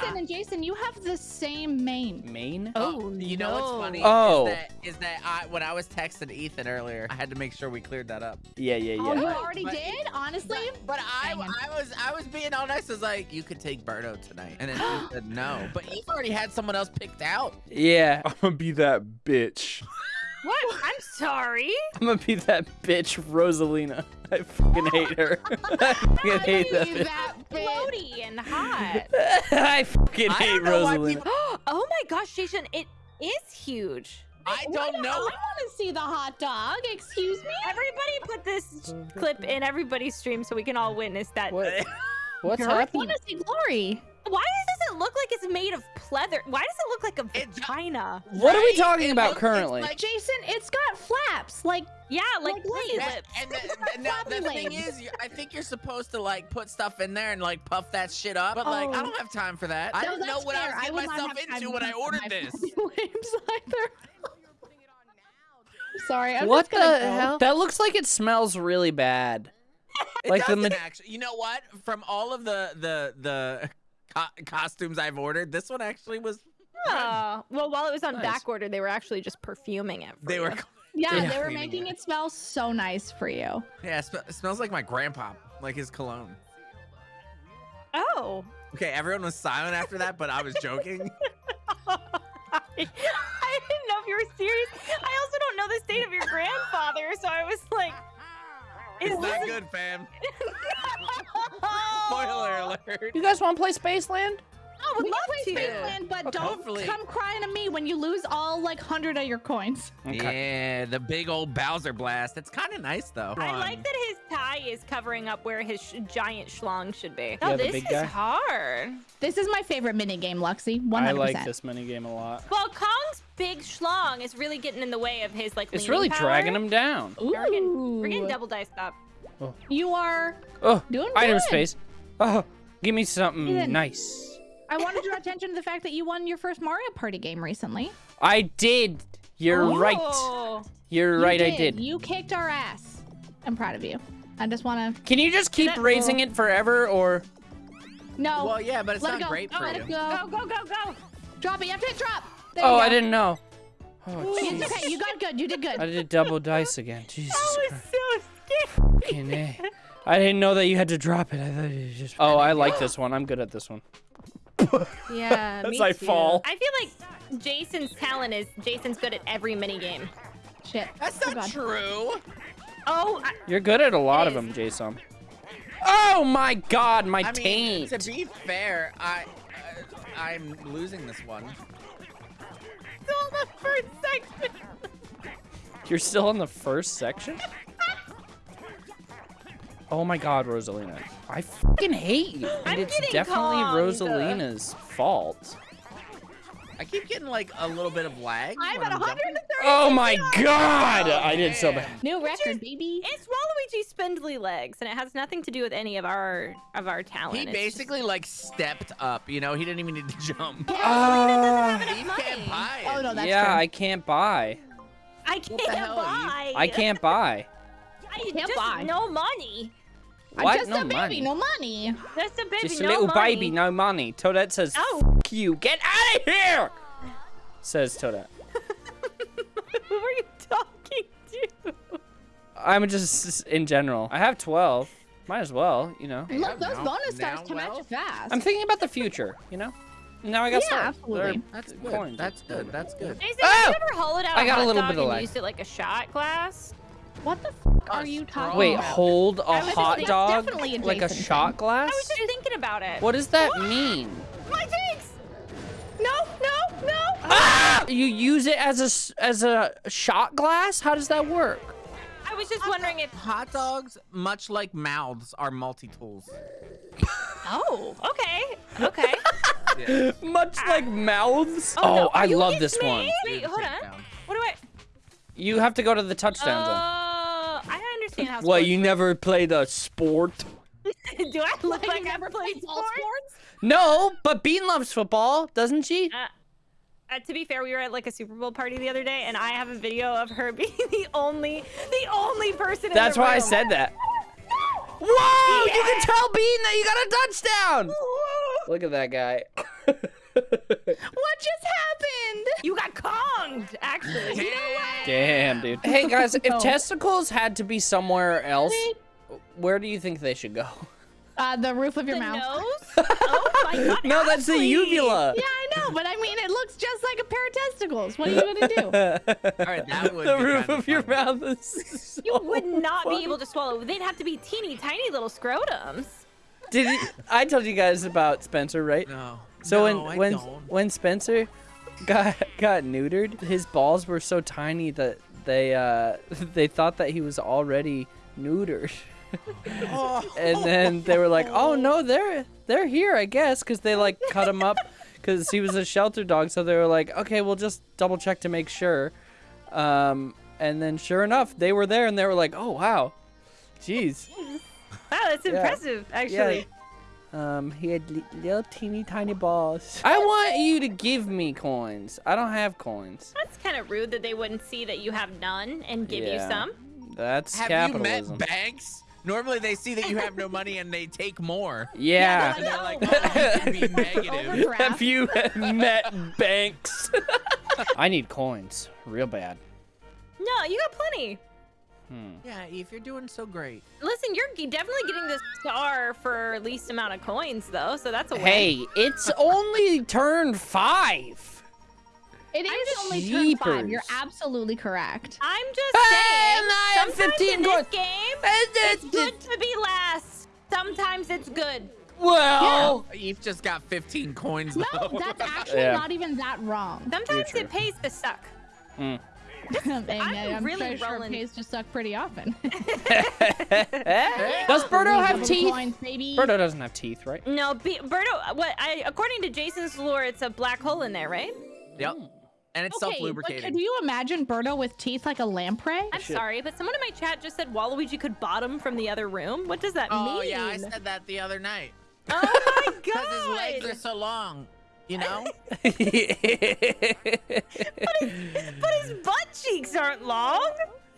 Jason and Jason, you have the same main. Main? Oh, oh You know what's funny? Oh. Is that, is that I, when I was texting Ethan earlier, I had to make sure we cleared that up. Yeah, yeah, yeah. Oh, you already But- did? Honestly? But I, I was I was being all nice. I was like, you could take Birdo tonight. And then he said no. But you've already had someone else picked out. Yeah. I'm gonna be that bitch. What? I'm sorry. I'm gonna be that bitch, Rosalina. I fucking hate her. I fucking hate that Leave bitch. that. Floaty and hot. I fucking I hate don't know why Rosalina. people- oh my gosh, Jason, it is huge. I don't I know. I want to see the hot dog. Excuse me? Everybody put this clip in everybody's stream so we can all witness that. What? What's happening? I want to see Glory. Why does it look like it's made of pleather? Why does it look like a It- vagina? What are we talking It about looks- it's currently? like- Jason, it's got flaps. Like, Yeah, like, Like pussy legs. lips. And the, It's the- now, the thing is, you- I think you're supposed to like put stuff in there and like puff that shit up. But like, I Oh. don't have time for that. I no, didn't know that's what I fair. was getting would not myself into when I put ordered this. either. Sorry, I'm what just the hell? That looks like it smells really bad. It Like the actually. You know what? From all of the the the co- costumes I've ordered, this one actually was. Oh, well, while it was on Nice. back order, they were actually just perfuming it. for They you. were. Yeah, Yeah. they were making it. it smell so nice for you. Yeah, it, sm- it smells like my grandpa, like his cologne. Oh. Okay, everyone was silent after that, but I was joking. I didn't know if you were serious. I also don't know the state of your grandfather, so I was like, is It's not this- good, fam. Spoiler alert. You guys want to play Spaceland? I would We love can play to. Spaceland, but don't Hopefully. come crying to me when you lose all like hundred of your coins. Yeah, the big old Bowser blast. It's kind of nice though. I like that his tie is covering up where his sh- giant schlong should be. Yeah, Oh, the this is guy. hard. This is my favorite mini game, Luxy. One I hundred like percent. this mini game a lot. Well, Kong's big schlong is really getting in the way of his like. It's really power. dragging him down. Ooh, We're getting, we're getting double dice up. Oh. You are Oh, doing item good. space. Oh, give me something Ethan. nice. I want to draw attention to the fact that you won your first Mario Party game recently. I did. You're right. Oh. You're You right. I did. You kicked our ass. I'm proud of you. I just want to. Can you just keep that- raising it forever, or No. Well, yeah, but it's let not go. great for let you. it go. Go go go go! Drop it. You have to hit drop. There oh, I didn't know. Oh, It's jeez. okay. You got good. You did good. I did double dice again. Jesus I was Christ. so scared. Fucking A. I didn't know that you had to drop it. I thought you just. Oh, I like this one. I'm good at this one. Yeah, As me I too. fall. I feel like Jason's talent is Jason's good at every mini game. Shit. That's Oh, not God. true. Oh, I, You're good at a lot of them, Jason. Oh my God, my I mean, taint. to be fair, I uh, I'm losing this one. Still the first section. You're still in the first section? Oh my god, Rosalina. I fucking hate you. And I'm it's definitely conned. Rosalina's fault. I keep getting like a little bit of lag. I'm at 130. Oh my god! Oh, I did so oh, bad. New record, baby. It's Waluigi's spindly legs, and it has nothing to do with any of our of our talent. He It's basically like stepped up. You know, he didn't even need to jump. Ah. just- He can't buy it. Oh no, that's yeah, true. I can't buy. I can't the hell, you- buy. I can't buy. I can't just buy. No money. I'm just no a baby, money. no money. Just a baby. Just a no little money. baby, no money. Toadette says, Oh. You, get out of here! Says Toadette. Who are you talking to? I'm just, in general. I have 12. Might as well, you know. Look, those now- bonus stars now, come at you fast. I'm thinking about the future, you know? Now I got Yeah, stars. absolutely. They're That's good. coins. That's good. That's good. Jason, Oh! have you ever hollowed out I a got a hot little dog bit of and lag. used it like a shot glass? what the f are you straw. talking Wait, about? hold a hot thinking- dog definitely a like a Jason shot glass? I was just thinking about it. What does that mean? My takes. No, no, no. Ah! You use it as a as a shot glass? How does that work? I was just wondering if. Hot dogs, much like mouths, are multi-tools. Oh, okay, okay. Yeah. Much like mouths. Oh, Oh, no, I you love this me? one. Wait, hold on. takedown. What do I? You have to go to the touchdown Oh, zone. I understand how. What, sports you never played a sport? do I look Like, like I never played played sports? sports? No, but Bean loves football, doesn't she? Uh, Uh, to be fair, we were at like a Super Bowl party the other day, and I have a video of her being the only, the only person. That's in the why I said that. Whoa! You can tell Bean that you got a touchdown! Look at that guy. What just happened? You got Konged, actually. Damn, dude. Hey guys, if No. testicles had to be somewhere else, where do you think they should go? Uh, the roof of your the mouth. nose? Oh my god. No, that's the uvula. Yeah, I know, but I mean, it looks just like a pair of testicles. What are you gonna do? All right, that would the be roof kinda your funny. mouth is. You would not funny. be able to swallow. They'd have to be teeny tiny little scrotums. Did it, I told you guys about Spencer, right? No. So no, when I when don't. when Spencer got got neutered, his balls were so tiny that they uh they thought that he was already neutered. And then they were like, "Oh no, they're they're here, I guess," because they like cut him up because he was a shelter dog. So they were like, "Okay, we'll just double check to make sure." Um, and then sure enough, they were there, and they were like, "Oh wow, jeez." Wow, that's Yeah. impressive, actually. Um, he had li- little teeny tiny balls. I want you to give me coins. I don't have coins. That's kind of rude that they wouldn't see that you have none and give you some. That's Have capitalism. you met banks? Normally they see that you have no money and they take more. yeah. And they're like, oh, be negative. Overdraft. Have you met banks? I need coins, real bad. No, you got plenty. Hmm. Yeah, if you're doing so great. Listen, you're definitely getting the star for least amount of coins, though, so that's a win. Hey, it's only turn five. It is only turn five. You're absolutely correct. I'm just saying. and I have sometimes 15 in this game, It's it's good to be last. Sometimes it's good. Well, Eve just got 15 coins No, that's actually Yeah. not even that wrong. Sometimes it pays to suck. mm. and I'm, really sure rolling. pays to suck pretty often. does Birdo have teeth? Coins, baby. Birdo doesn't have teeth, right? No, be- Birdo. What? I according to Jason's lore, it's a black hole in there, right? Yep. And it's Okay, but self-lubricating. could you imagine Birdo with teeth like a lamprey? I'm Shit. sorry, but someone in my chat just said Waluigi could bottom from the other room. What does that Oh mean? Oh yeah, I said that the other night. Oh my god! Because his legs are so long. You know? But his butt cheeks aren't long.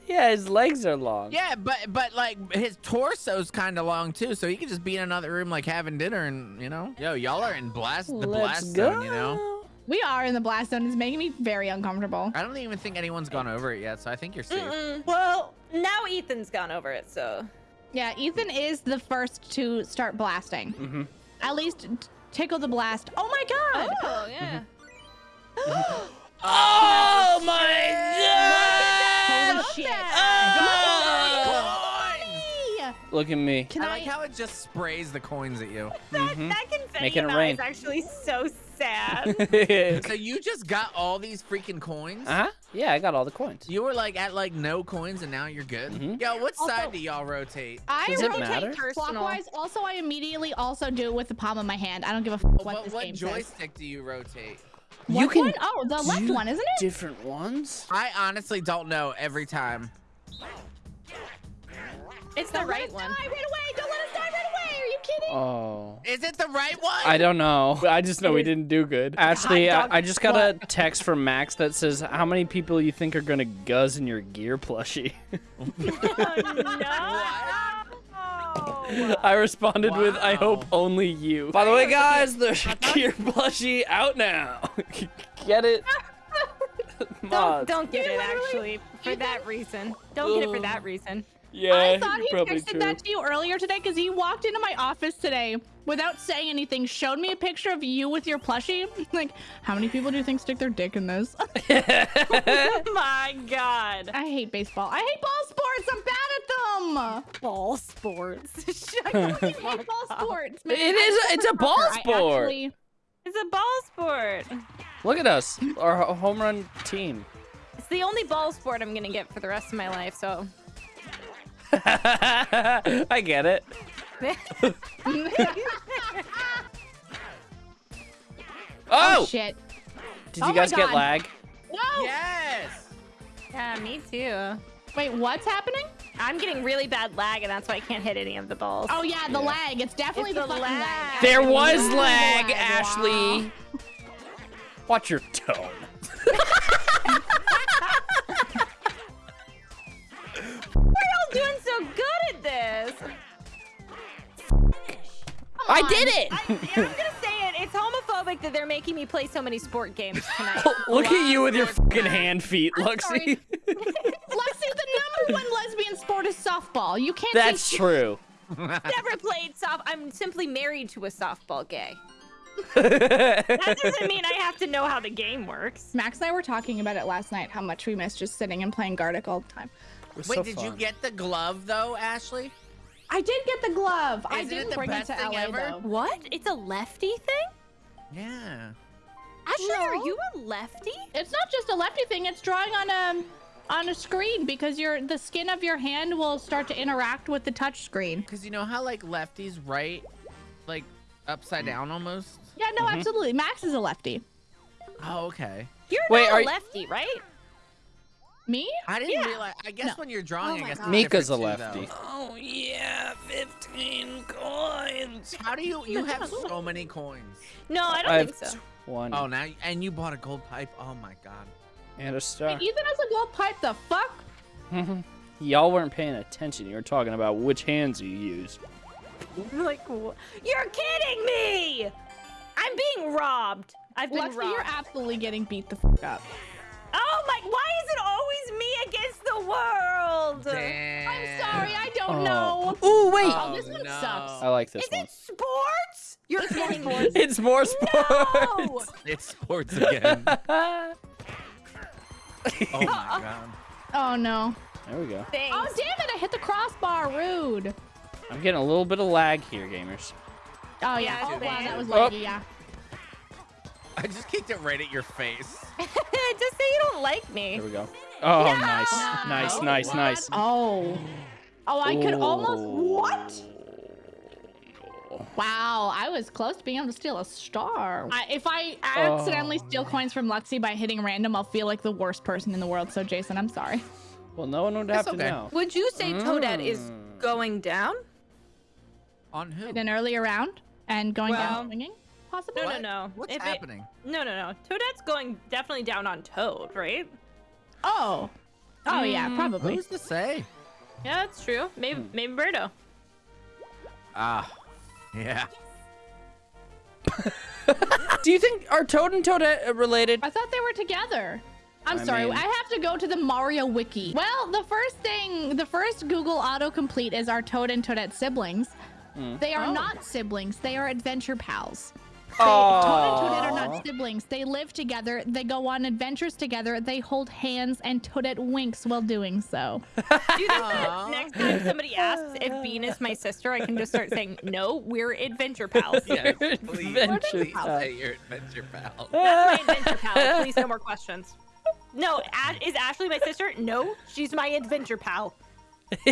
yeah, his legs are long. yeah, but but like his torso's kind of long too, so he could just be in another room like having dinner and you know. Yo, y'all are in blast the Let's blast go. zone, you know. We are in the blast zone. It's making me very uncomfortable. I don't even think anyone's gone over it yet, so I think you're safe. Mm-mm. Well, now Ethan's gone over it, so. Yeah, Ethan is the first to start blasting. hmm At least t- tickle the blast. Oh my god! Oh yeah. Oh my Holy god! shit! Oh! Hey! Look at me. Can I I? like how it just sprays the coins at you. That confetti Making it amount rain. is actually so sad. So you just got all these freaking coins? uh huh. Yeah, I got all the coins. You were like at like no coins and now you're good? Mhm. Yo, what Also- side do y'all rotate? I Does it rotate matter? clockwise. Also, I immediately also do it with the palm of my hand. I don't give a f- What, what this what game says. joystick do you rotate? You can one? Oh, the left one, isn't it? different ones. I honestly don't know every time. It's the Don't let right us one. Die right away! Don't let us die right away! Are you kidding? Oh. Is it the right one? I don't know. I just know we didn't do good. Ashley, dog, I, I just got a text from Max that says, "How many people you think are gonna guzz in your gear plushie?" Oh no! I responded with, "I hope only you." By the way, guys, the gear plushie out now. Get it? Don't, don't get You it actually for that reason. Don't get it for that reason. Yeah, I thought he probably texted true. that to you earlier today because he walked into my office today without saying anything, showed me a picture of you with your plushie. Like, how many people do you think stick their dick in this? Oh my god! I hate baseball. I hate ball sports. I'm bad at them. Ball sports. Shut I the fucking hate ball sports. Man. It is- I'm it's a ball soccer. Sport. actually- It's a ball sport. Look at us, our home run team. It's the only ball sport I'm gonna get for the rest of my life. So. I get it. Oh! oh! shit. Did Oh you my guys get lag? No. Yes! Yeah, me too. Wait, what's happening? I'm getting really bad lag, and that's why I can't hit any of the balls. Oh yeah, the lag. It's definitely It's the, the lag. lag. There was Wow. lag, Wow. Ashley. Watch your tone. I did it. I, I'm gonna say it. It's homophobic homophobic that they're making me play so many sport games tonight. Look at you with your fucking hand feet, Luxie. sorry. Lexi, the number one lesbian sport is softball. You can't That's say true. Never played soft. I'm simply married to a softball gay. That doesn't mean I have to know how the game works. Max and I were talking about it last night, how much we miss just sitting and playing Gartic all the time. Wait, so did you get the glove though, Ashley? I did get the glove. I Isn't it didn't the bring it to thing LA ever? though. What? It's a lefty thing? Yeah. Ashley, are you a lefty? It's not just a lefty thing. It's drawing on a on a screen because your the skin of your hand will start to interact with the touch screen. Because you know how like lefties write like upside down almost? Yeah, no, Mm-hmm. absolutely. Max is a lefty. Oh, okay. You're Wait, not are a y- lefty, right? Me? I didn't Yeah. realize. I guess No. when you're drawing, Oh I guess God. Mika's a different too, lefty. Oh yeah, 15 coins. How do you? You have so many coins. No, I don't I think have so. 20 Oh, now and you bought a gold pipe. Oh my god. and a star. Ethan has a gold pipe. The fuck? Y'all weren't paying attention. You were talking about which hands you use. Like, wh- you're kidding me! I'm being robbed. I've been Lexi, robbed. you're absolutely getting beat the fuck up. oh my! Why Oh. know. Oh, Ooh, wait. Oh, this one oh, sucks. I like this Is one. it sports? You're kidding me. It's more sports. No! It's sports again. oh my god. Oh no. There we go. Thanks. Oh damn it! I hit the crossbar. Rude. I'm getting a little bit of lag here, gamers. Oh yeah. Yeah, Oh wow, that was Oh. laggy. Yeah. I just kicked it right at your face. Just say you don't like me. There we go. Oh, No! nice, nice, No. nice, What? nice. Oh. Oh, I could almost. What? Wow, I was close to being able to steal a star. I, if I accidentally Oh. steal coins from Lexi by hitting random, I'll feel like the worst person in the world. So, Jason, I'm sorry. Well, no one would It's have to okay. know. Would you say Toadette is Mm. going down? On who? In an earlier round and going Well- down swinging, possibly. No, What? no, no. What's If it- happening? No, no, no. Toadette's going definitely down on Toad, right? Oh. Oh yeah, Mm, probably. Who's to say? Yeah, that's true. Maybe, Hmm. maybe Birdo. Ah, yeah. Do you think are Toad and Toadette are related? I thought they were together. I'm I sorry, mean- I have to go to the Mario wiki. Well, the first thing, the first Google autocomplete is our Toad and Toadette siblings. Mm. They are Oh. not siblings. They are adventure pals. They, Toad and Toadette are not siblings. They live together. They go on adventures together. They hold hands, and Toadette winks while doing so. Do you think that next time somebody asks if Bean is my sister, I can just start saying, no, we're adventure pals. Yes, please, Adventure please pal. say you're adventure pals. That's my adventure pal. Please, no more questions. No, A- is Ashley my sister? No, she's my adventure pal.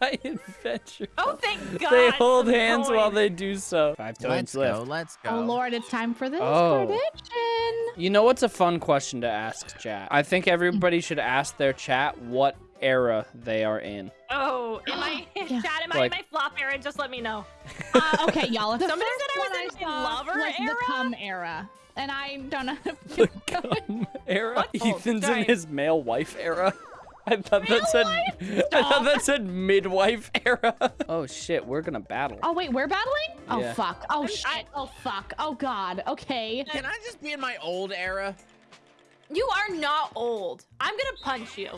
My adventure. Oh, thank God. they hold some hands while they do so. Five Let's points go. Let's go. Oh Lord, it's time for this Oh. prediction. You know what's a fun question to ask chat? I think everybody should ask their chat what era they are in. Oh, am I, Yeah. Chad, am I in my flop era? Just let me know. Uh, okay, y'all. The Somebody first said I was one in- in saw lover was era? the cum era, and I don't know. The Cum era. What? Oh, Ethan's sorry. in his male wife era. I thought that said. I thought that said midwife era. oh shit, we're gonna battle. Oh wait, we're battling? Oh Yeah. fuck. Oh shit. I- oh fuck. Oh god. Okay. Can I just be in my old era? You are not old. I'm gonna punch you.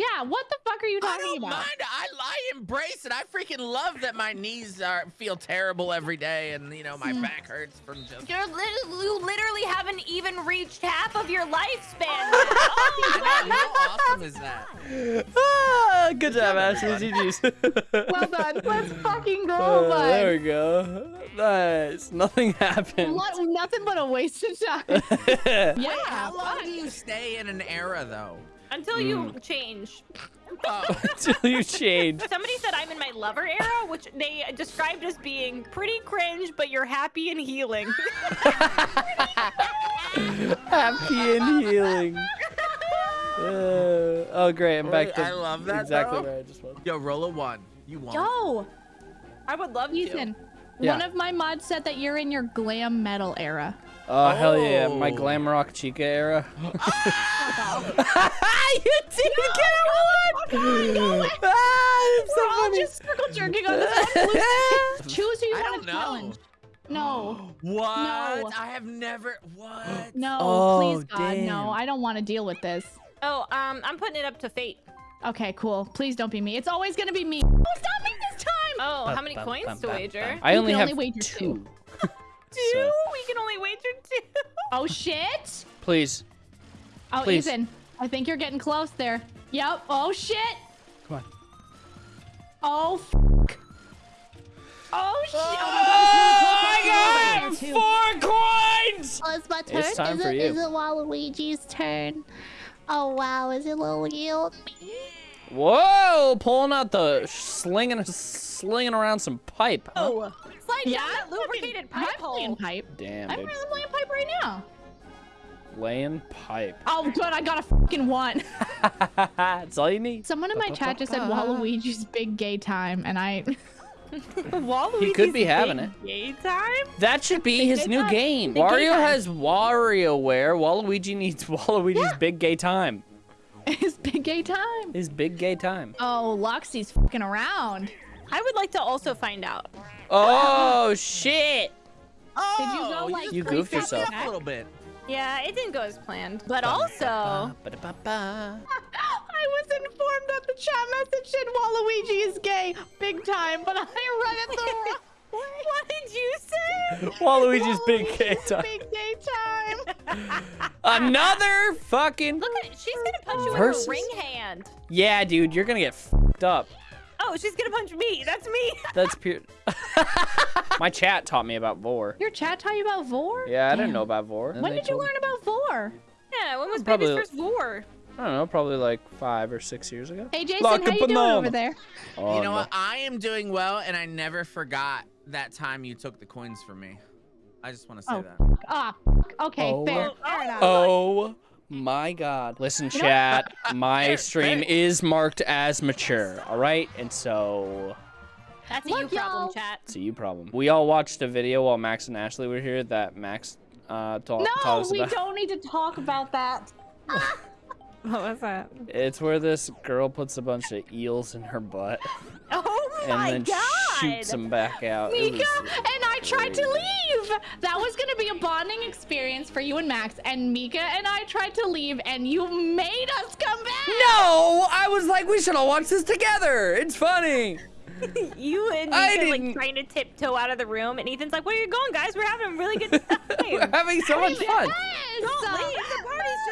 Yeah. What the fuck are you talking I talking don't about? mind. I, I embrace it. I freaking love that my knees are feel terrible every day, and you know my Hmm. back hurts from just. You're lit- you literally haven't even reached half of your lifespan. I know, how awesome is that? Ah, good job, job, Ashley. everybody. GG's. Well done. Let's fucking go, Uh, bud. there we go. Nice. Nothing happened. What? Nothing but a waste of time. yeah. Wait, how long do you stay in an era though? Until you change. Oh, Until you change. Somebody said I'm in my lover era, which they described as being pretty cringe, but you're happy and healing. Happy and healing. Uh, oh, great. I'm back Wait, to I love that, exactly though. where I just was. yo, roll a one. You won. Yo, I would love to. Ethan. Yeah. One of my mods said that you're in your glam metal era. Oh, hell yeah. My Oh. glam rock chica era. you did get one! Ah, it's so We're all funny. just circle jerking on this one. Choose who you I want don't to challenge. No. What? No. I have never. What? No, Oh, please God, damn. no. I don't want to deal with this. Oh, um, I'm putting it up to fate. Okay, cool. Please don't be me. It's always gonna be me. Oh, stop me this time. Oh, how many bum, coins bum, to bum, wager? bum. I You only can have only wager two. two. Two? So, We can only wager two. Oh shit. please, Oh, Please. Ethan, I think you're getting close there. Yep. Oh shit. come on. Oh. F- oh shit. Oh, my God, it's really close. Oh, four coins. Oh, it's my turn. It's time is for it, you. Is it Waluigi's turn? Oh wow, is it Luigi? Whoa! Pulling out the slinging, slinging around some pipe. huh? Oh, slide Yeah, down that I'm lubricated I'm pipe playing hole. pipe. Damn, I'm dude. really playing pipe right now. Laying pipe. Oh, good. I got a fucking one. That's all you need. Someone in my chat just said Waluigi's big gay time, and I. Waluigi's He could be having it. Gay time? That should be his new time. game. Big gay Wario time. has WarioWare. Waluigi needs Waluigi's big gay time. His big gay time. It's big gay time. Oh, Loxy's fucking around. I would like to also find out. Oh shit! Oh, Did you go, oh, like, You goofed yourself. a little bit. Yeah, it didn't go as planned. But also, I was informed that the chat message said Waluigi is gay, big time, but I read it the wrong way. What did you say? Waluigi's big gay time. Big gay time. Another fucking. Look at it. She's gonna punch you Versus- with her ring hand. Yeah, dude, you're gonna get fucked up. Oh, she's gonna punch me. That's me. That's pure. My chat taught me about vore. Your chat taught you about vore? Yeah, I didn't know about vore. When did you learn about vore? Yeah, when was Probably- baby's first vore? I don't know, probably like five or six years ago. Hey, Jason, Like how a you doing over there? Oh, you know no. what? I am doing well, and I never forgot that time you took the coins from me. I just want to say Oh. that. Ah, okay, Oh. fair, Oh, fair enough. Oh my god. Listen, chat, my Fair, stream fair. is marked as mature, alright? And so That's a Look, you problem, chat. it's a you problem. We all watched a video while Max and Ashley were here that Max uh, ta- taught No, us we about. don't need to talk about that. What was that? It's where this girl puts a bunch of eels in her butt Oh and my then god! Shoots them back out. Mika was- and I tried to leave. That was gonna be a bonding experience for you and Max. And Mika and I tried to leave, and you made us come back. No, I was like, we should all watch this together. It's funny. You and I Ethan didn't- like trying to tiptoe out of the room, and Ethan's like, "Where are you going, guys? We're having a really good time. We're having so much fun. Yes.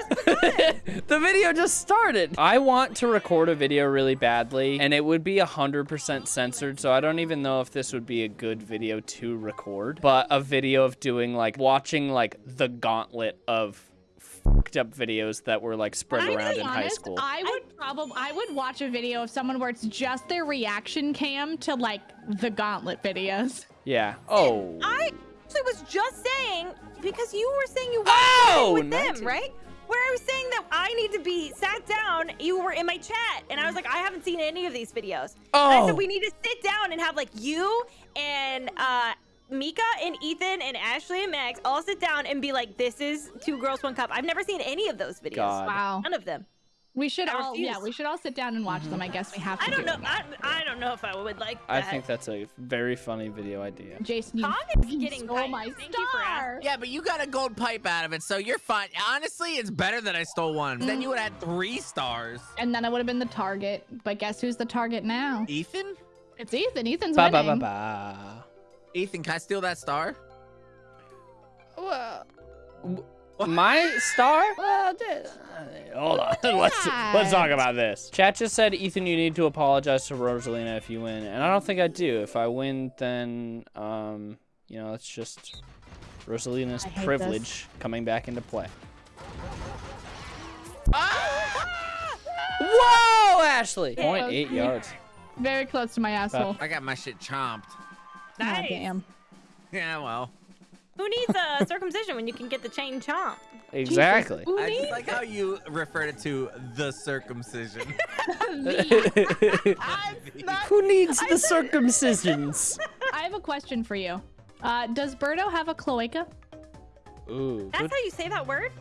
Don't leave. The party's just begun. the video just started. I want to record a video really badly, and it would be 100% censored, so I don't even know if this would be a good video to record. But a video of doing, like, watching, like, the gauntlet of fucked up videos that were, like, spread I'm around being in high school. I would probably I would watch a video of someone where it's just their reaction cam to like the gauntlet videos. Yeah. Oh. I actually was just saying because you were saying you Oh, wanted to with 19. them, right? Where I was saying that I need to be sat down. You were in my chat, and I was like, I haven't seen any of these videos. And I Oh. said we need to sit down and have like you and uh Mika and Ethan and Ashley and Max all sit down and be like, this is two girls, one cup. I've never seen any of those videos. God. Wow. None of them. We should I all yeah, we should all sit down and watch mm-hmm. them. I guess we have to. I don't do know. it. I, I don't know if I would like that. I think that's a very funny video idea. Jason, you Tom is getting stole tight. my Thank you for star. Yeah, but you got a gold pipe out of it, so you're fine. Honestly, it's better that I stole one. Then you would have had three stars. And then I would have been the target. But guess who's the target now? Ethan? It's Ethan. Ethan's Ba ba winning. ba ba. Ethan, can I steal that star? Well, my star? Well, d- hold on. let's let's talk about this. Chat just said, Ethan, you need to apologize to Rosalina if you win, and I don't think I do. If I win, then um, you know, it's just Rosalina's I hate privilege coming back into play. Ah! Whoa, Ashley! Point Close. eight yards. Very close to my asshole. I got my shit chomped. God Nice. damn. Yeah, well. Who needs a circumcision when you can get the chain chomp? Exactly. Who I needs just like how you referred it to the circumcision. Who needs the circumcisions? I have a question for you. Uh, does Birdo have a cloaca? Ooh, That's good how you say that word?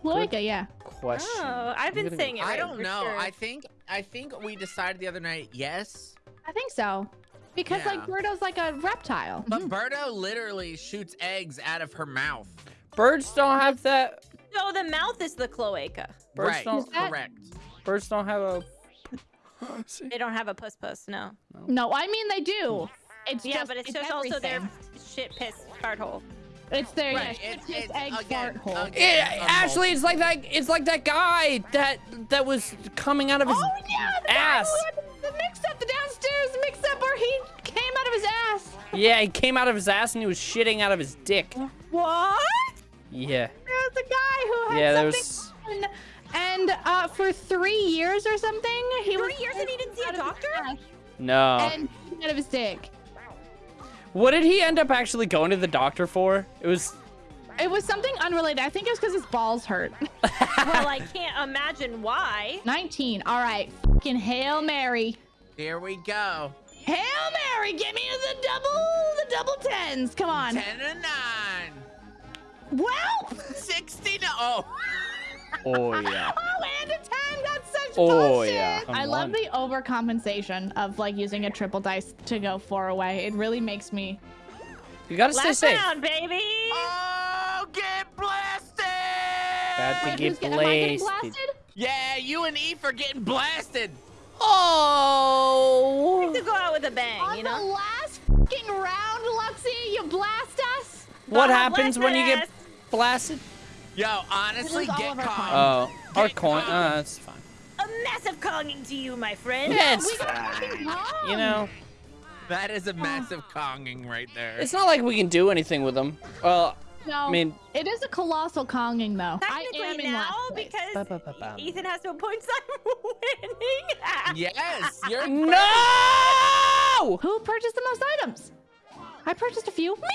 Cloaca, yeah. question. Oh, I've been Good- saying it. I don't know. sure. I think I think we decided the other night yes. I think so. Because like Yeah. Birdo's like a reptile. But mm-hmm. Birdo literally shoots eggs out of her mouth. Birds don't have that. So the mouth is the cloaca. Birds right. don't. That- Correct. Birds don't have a. They don't have a puss puss, no. No, I mean they do. It's Yeah, just, but it's, just also their shit piss fart hole. It's their Right, yeah, it's- his it's, egg again, fart hole. again, Yeah, a Ashley, it's like that. It's like that guy that that was coming out of his Oh yeah, the guy ass. who had the, the mix up, the downstairs mix up where he came out of his ass. Yeah, he came out of his ass and he was shitting out of his dick. What? Yeah. There was a guy who had Yeah, there something was. on, and uh, for three years or something, he Three was years and he didn't see a out of his doctor? No. And out of his dick. What did he end up actually going to the doctor for? It was. It was something unrelated. I think it was because his balls hurt. well, I can't imagine why. 19. All right. Fucking Hail Mary. Here we go. Hail Mary, give me the double, the double tens. Come on. 10 and 9. Well, 60. Oh. Oh yeah. oh, and a 10. That's such Oh, bullshit. yeah. I Come love the overcompensation of like using a triple dice to go four away. It really makes me. You gotta stay Last safe. round, baby. Oh, get blasted! Bad to Wait, get who's get- am I getting blasted. blasted? Yeah, you and Eve are getting blasted. Oh. to go out with a bang, On you know? the last fucking round, Luxie, you blast us. What God happens bless when you that get blasted? Yo, honestly, get of our calm. Oh, our coin. calm. Uh, that's fine. A massive conging to you, my friend. Yeah, it's fine. You know, That is a massive conging right there. it's not like we can do anything with them. Well, No, I mean, it is a colossal conging though. I Technically am in now, last place. because Ba-ba-ba-bam. Ethan has no points, I'm winning. yes, you're no! Who purchased the most items? I purchased a few. Me!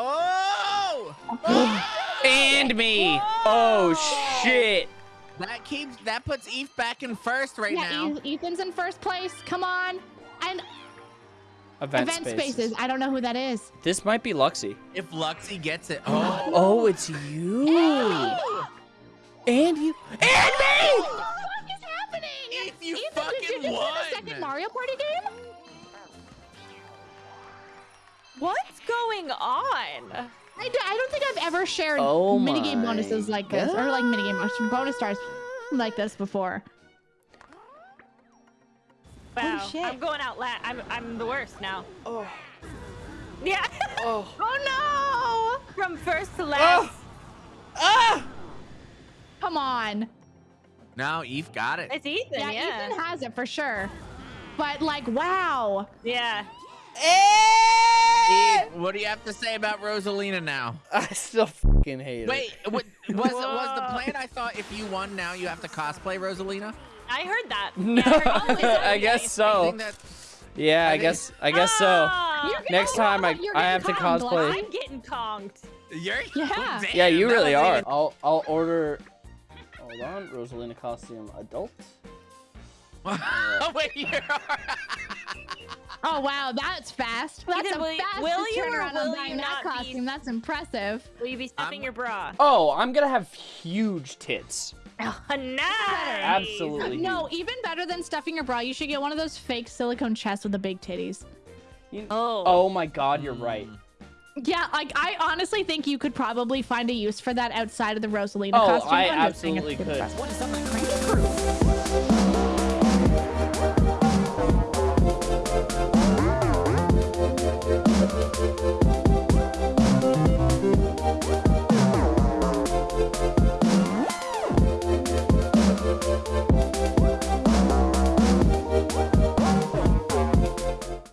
Oh! oh! And me. Oh shit. That keeps that puts Eve back in first right yeah, now. Ethan's in first place. Come on. And Event, event spaces. spaces. I don't know who that is. This might be Luxie. If Luxie gets it, oh, Oh, it's you. And you. And me! What the fuck is happening? Eve, you Ethan, did fucking you just win won. a second Mario Party game? What's going on? I, don't think I've ever shared Oh minigame bonuses like this, or like minigame bonus- bonus stars like this before. Wow, shit. I'm going out last. I'm I'm the worst now. Oh. Yeah. Oh. Oh no! From first to last. Oh. Ah! Come on. no, Eve got it. It's Ethan. Yeah, Yeah. Ethan has it for sure. But like, wow. yeah. Eve, what do you have to say about Rosalina now? I still fucking hate it. Wait, what, was was the plan? I thought if you won, now you have to cosplay Rosalina. I heard that. No, Yeah, I heard that. I guess so. think that Yeah, I think- guess I guess so. Ah, Next time I I getting have to cosplay. I'm getting conked. you're Yeah. Damn, Yeah, you really are. even- I'll I'll order. Hold on, Rosalina costume adult. Wait, you're. Oh wow, that's fast. That's Ethan, a will fast will you or turnaround on buying that not be- costume. That's impressive. Will you be stuffing I'm- your bra? Oh, I'm gonna have huge tits. Oh, nice. Absolutely. No, huge. even better than stuffing your bra, you should get one of those fake silicone chests with the big titties. You- Oh. Oh my God, you're right. Mm. Yeah, like I honestly think you could probably find a use for that outside of the Rosalina Oh, costume. I I'm just saying it's absolutely could. impressive. What is up, my cranky crew?